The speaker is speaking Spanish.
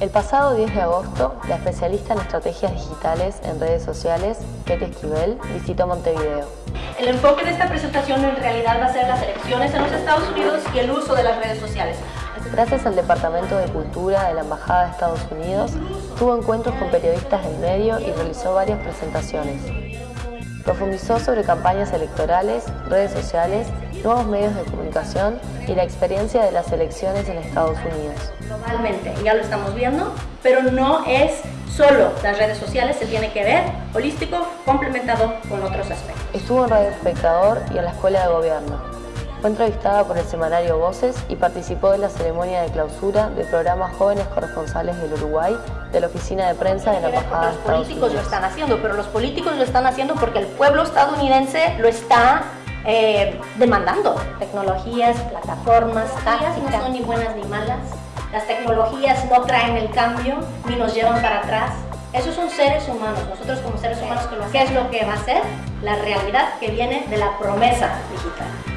El pasado 10 de agosto, la especialista en estrategias digitales en redes sociales, Katie Esquivel, visitó Montevideo. El enfoque de esta presentación en realidad va a ser las elecciones en los Estados Unidos y el uso de las redes sociales. Gracias al Departamento de Cultura de la Embajada de Estados Unidos, tuvo encuentros con periodistas del medio y realizó varias presentaciones. Profundizó sobre campañas electorales, redes sociales, nuevos medios de comunicación y la experiencia de las elecciones en Estados Unidos. Globalmente, ya lo estamos viendo, pero no es solo las redes sociales, se tiene que ver holístico, complementado con otros aspectos. Estuvo en Radio Espectador y en la Escuela de Gobierno. Fue entrevistada por el semanario Voces y participó de la ceremonia de clausura del programa Jóvenes Corresponsales del Uruguay de la Oficina de Prensa de la Embajada de Los políticos lo están haciendo, pero los políticos lo están haciendo porque el pueblo estadounidense lo está eh, demandando. Tecnologías, plataformas, tácticas, no son ni buenas ni malas. Las tecnologías no traen el cambio ni nos llevan para atrás. Esos son seres humanos, nosotros como seres humanos, ¿qué es lo que va a ser? La realidad que viene de la promesa digital.